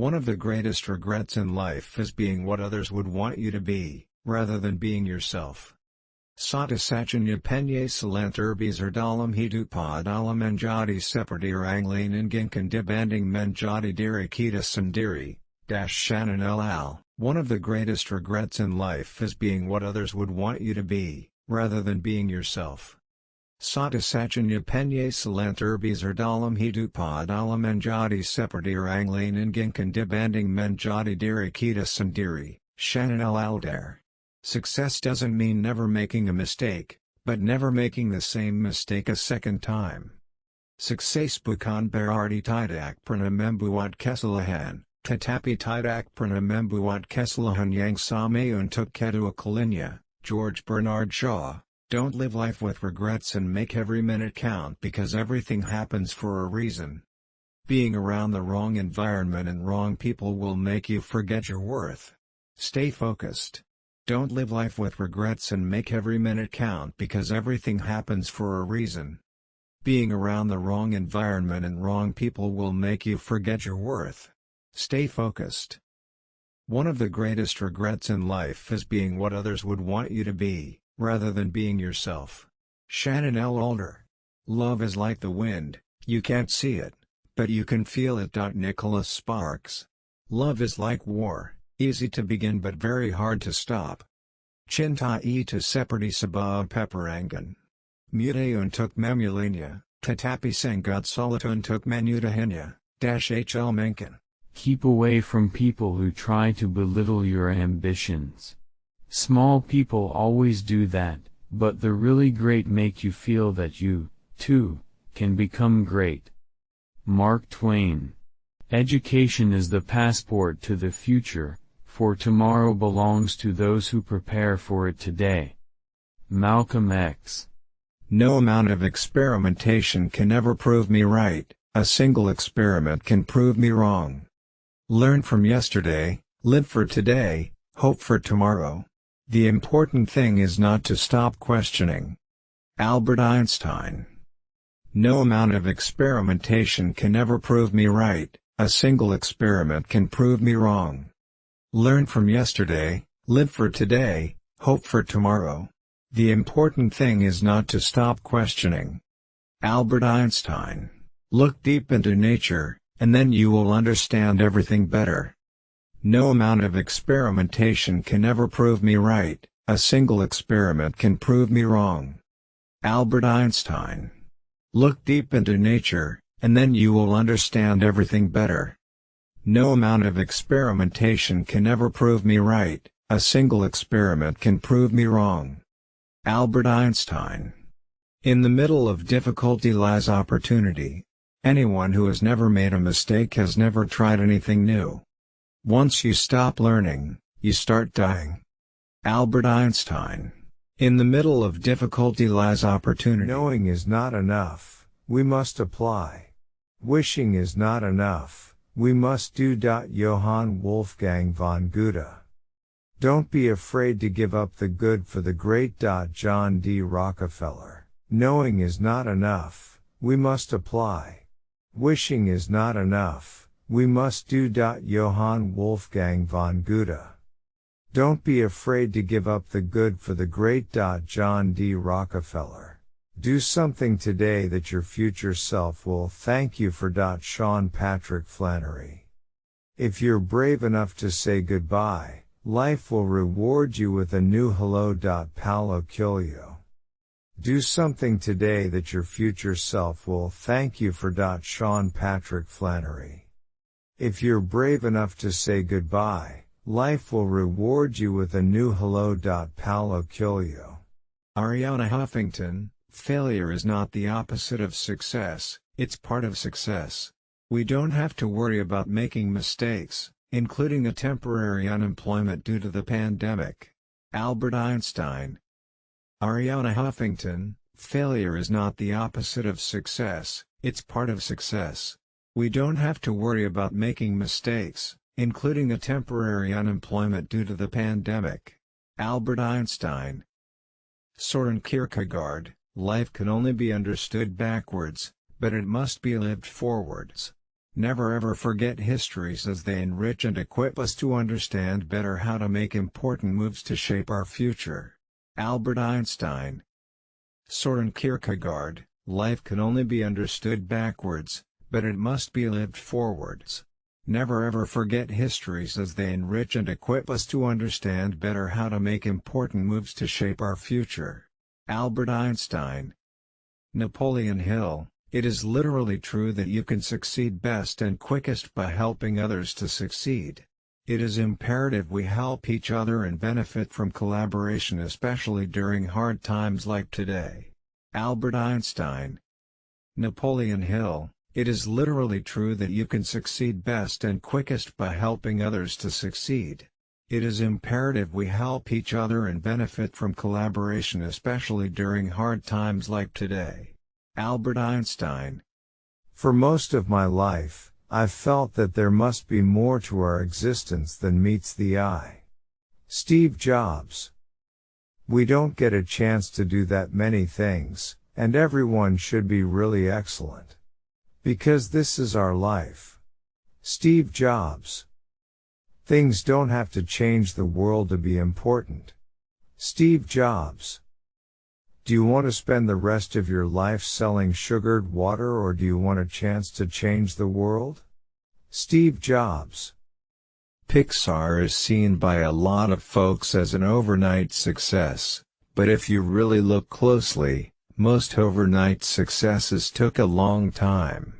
One of the greatest regrets in life is being what others would want you to be, rather than being yourself. Sata sachanya penye salant urbis dalam hidupa dalam menjadi seperti orang lain inginkan dibanding menjadi diri kita sendiri, dash Shannon al. One of the greatest regrets in life is being what others would want you to be, rather than being yourself. Sata sachanya penye salant urbis dalam hidupa dalam menjadi seperti orang lain inginkan dibanding menjadi diri kita sendiri, Shannon L. Alder. Success doesn't mean never making a mistake, but never making the same mistake a second time. Success bukan berarti tidak pernah membuat kesalahan, tetapi tidak pernah membuat kesalahan yang sama untuk kedua kalinya, George Bernard Shaw. Don't live life with regrets and make every minute count because everything happens for a reason. Being around the wrong environment and wrong people will make you forget your worth. Stay focused. Don't live life with regrets and make every minute count because everything happens for a reason. Being around the wrong environment and wrong people will make you forget your worth. Stay focused. One of the greatest regrets in life is being what others would want you to be, rather than being yourself. Shannon L. Alder. Love is like the wind, you can't see it, but you can feel it. Nicholas Sparks. Love is like war, Easy to begin but very hard to stop. Cinta itu seperti sebuah peperangan. Muda untuk memulainya, tetapi sangat sulit untuk menyudahinya, dash HL Mencken. Keep away from people who try to belittle your ambitions. Small people always do that, but the really great make you feel that you, too, can become great. Mark Twain. Education is the passport to the future, for tomorrow belongs to those who prepare for it today. Malcolm X. No amount of experimentation can ever prove me right, a single experiment can prove me wrong. Learn from yesterday, live for today, hope for tomorrow. The important thing is not to stop questioning. Albert Einstein. No amount of experimentation can ever prove me right, a single experiment can prove me wrong. Learn from yesterday, live for today, hope for tomorrow. The important thing is not to stop questioning. Albert Einstein. Look deep into nature, and then you will understand everything better. No amount of experimentation can ever prove me right, a single experiment can prove me wrong. Albert Einstein. Look deep into nature, and then you will understand everything better. No amount of experimentation can ever prove me right, a single experiment can prove me wrong. Albert Einstein. In the middle of difficulty lies opportunity. Anyone who has never made a mistake has never tried anything new. Once you stop learning, you start dying. Albert Einstein. In the middle of difficulty lies opportunity. Knowing is not enough, we must apply. Wishing is not enough we must do. Johann Wolfgang von Goethe. Don't be afraid to give up the good for the great. John D. Rockefeller. Knowing is not enough, we must apply. Wishing is not enough, we must do. Johann Wolfgang von Goethe. Don't be afraid to give up the good for the great. John D. Rockefeller. Do something today that your future self will thank you for. Sean Patrick Flanery. If you're brave enough to say goodbye, life will reward you with a new hello. Paulo Coelho. Do something today that your future self will thank you for. Sean Patrick Flanery. If you're brave enough to say goodbye, life will reward you with a new hello. Paulo Coelho. Arianna Huffington, Failure is not the opposite of success, it's part of success. We don't have to worry about making mistakes, including a temporary unemployment due to the pandemic. Albert Einstein Arianna Huffington, failure is not the opposite of success, it's part of success. We don't have to worry about making mistakes, including the temporary unemployment due to the pandemic. Albert Einstein Soren Kierkegaard Life can only be understood backwards, but it must be lived forwards. Never ever forget histories as they enrich and equip us to understand better how to make important moves to shape our future. Albert Einstein Soren Kierkegaard, life can only be understood backwards, but it must be lived forwards. Never ever forget histories as they enrich and equip us to understand better how to make important moves to shape our future. Albert Einstein Napoleon Hill it is literally true that you can succeed best and quickest by helping others to succeed. It is imperative we help each other and benefit from collaboration especially during hard times like today. Albert Einstein Napoleon Hill It is literally true that you can succeed best and quickest by helping others to succeed. It is imperative we help each other and benefit from collaboration especially during hard times like today. Albert Einstein. For most of my life, I've felt that there must be more to our existence than meets the eye. Steve Jobs. We don't get a chance to do that many things, and everyone should be really excellent. Because this is our life. Steve Jobs. Things don't have to change the world to be important. Steve Jobs. Do you want to spend the rest of your life selling sugared water or do you want a chance to change the world? Steve Jobs. Pixar is seen by a lot of folks as an overnight success, but if you really look closely, most overnight successes took a long time.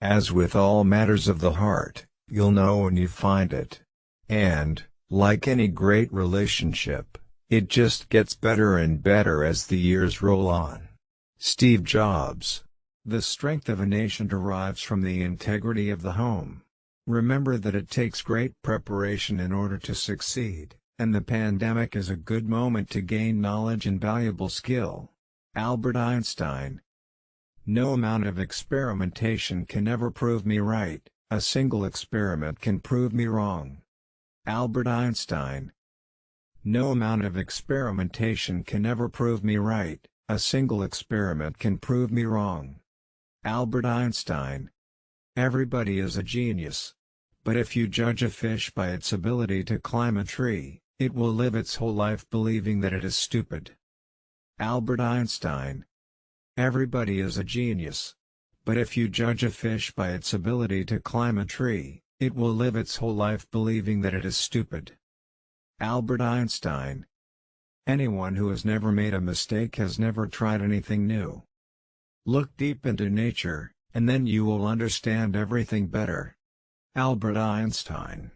As with all matters of the heart, you'll know when you find it. And, like any great relationship, it just gets better and better as the years roll on. Steve Jobs. The strength of a nation derives from the integrity of the home. Remember that it takes great preparation in order to succeed, and the pandemic is a good moment to gain knowledge and valuable skill. Albert Einstein No amount of experimentation can ever prove me right, a single experiment can prove me wrong. Albert Einstein no amount of experimentation can ever prove me right, a single experiment can prove me wrong. Albert Einstein Everybody is a genius. But if you judge a fish by its ability to climb a tree, it will live its whole life believing that it is stupid. Albert Einstein Everybody is a genius. But if you judge a fish by its ability to climb a tree, it will live its whole life believing that it is stupid. Albert Einstein. Anyone who has never made a mistake has never tried anything new. Look deep into nature, and then you will understand everything better. Albert Einstein.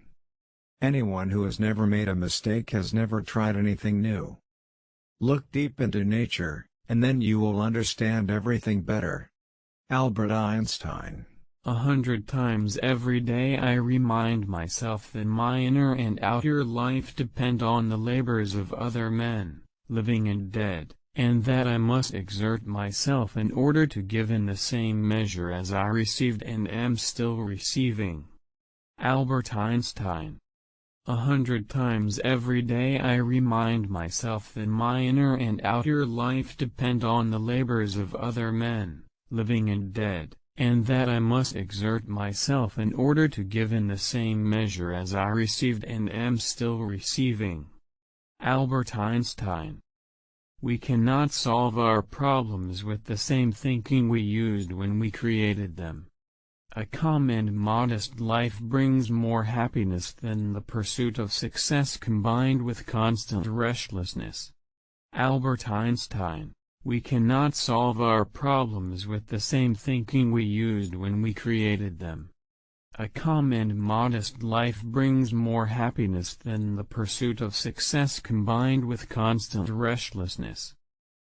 Anyone who has never made a mistake has never tried anything new. Look deep into nature, and then you will understand everything better. Albert Einstein. A hundred times every day I remind myself that my inner and outer life depend on the labors of other men, living and dead, and that I must exert myself in order to give in the same measure as I received and am still receiving. Albert Einstein a hundred times every day I remind myself that my inner and outer life depend on the labors of other men, living and dead, and that I must exert myself in order to give in the same measure as I received and am still receiving. Albert Einstein We cannot solve our problems with the same thinking we used when we created them. A calm and modest life brings more happiness than the pursuit of success combined with constant restlessness. Albert Einstein we cannot solve our problems with the same thinking we used when we created them. A calm and modest life brings more happiness than the pursuit of success combined with constant restlessness.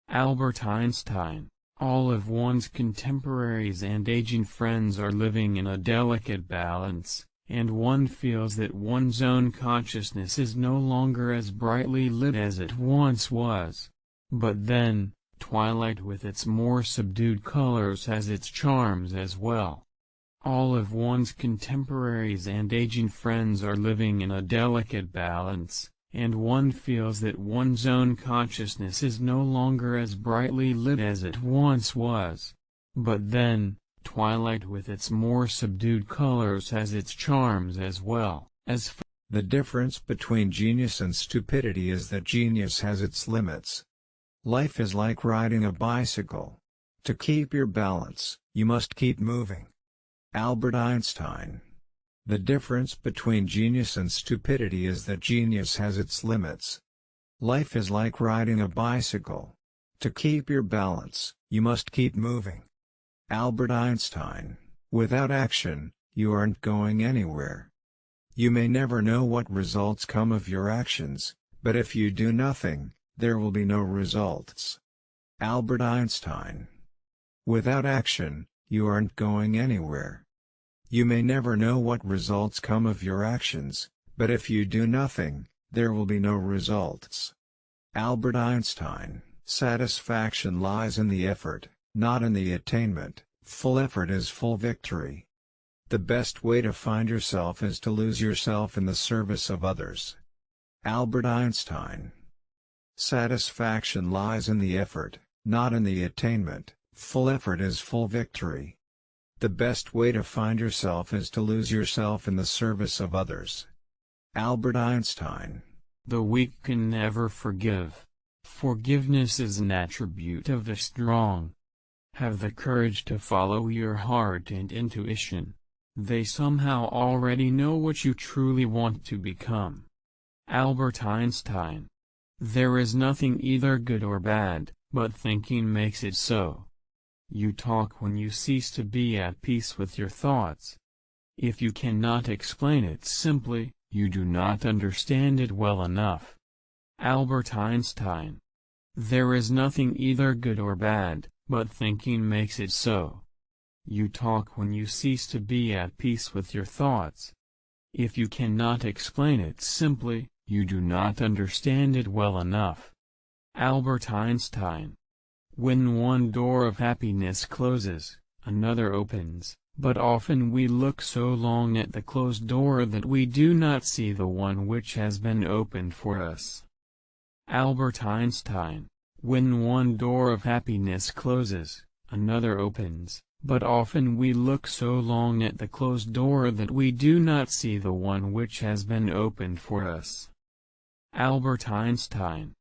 Albert Einstein All of one's contemporaries and aging friends are living in a delicate balance, and one feels that one's own consciousness is no longer as brightly lit as it once was. But then, Twilight with its more subdued colors has its charms as well. All of one's contemporaries and aging friends are living in a delicate balance, and one feels that one's own consciousness is no longer as brightly lit as it once was. But then, Twilight with its more subdued colors has its charms as well, as The difference between genius and stupidity is that genius has its limits. Life is like riding a bicycle. To keep your balance, you must keep moving. Albert Einstein The difference between genius and stupidity is that genius has its limits. Life is like riding a bicycle. To keep your balance, you must keep moving. Albert Einstein Without action, you aren't going anywhere. You may never know what results come of your actions, but if you do nothing, there will be no results. Albert Einstein Without action, you aren't going anywhere. You may never know what results come of your actions, but if you do nothing, there will be no results. Albert Einstein Satisfaction lies in the effort, not in the attainment, full effort is full victory. The best way to find yourself is to lose yourself in the service of others. Albert Einstein Satisfaction lies in the effort, not in the attainment, full effort is full victory. The best way to find yourself is to lose yourself in the service of others. Albert Einstein The weak can never forgive. Forgiveness is an attribute of the strong. Have the courage to follow your heart and intuition. They somehow already know what you truly want to become. Albert Einstein There is nothing either good or bad, but thinking makes it so. You talk when you cease to be at peace with your thoughts. If you cannot explain it simply, you do not understand it well enough. Albert Einstein There is nothing either good or bad, but thinking makes it so. You talk when you cease to be at peace with your thoughts. If you cannot explain it simply, you do not understand it well enough. Albert Einstein When one door of happiness closes, another opens, but often we look so long at the closed door that we do not see the one which has been opened for us. Albert Einstein When one door of happiness closes, another opens, but often we look so long at the closed door that we do not see the one which has been opened for us. Albert Einstein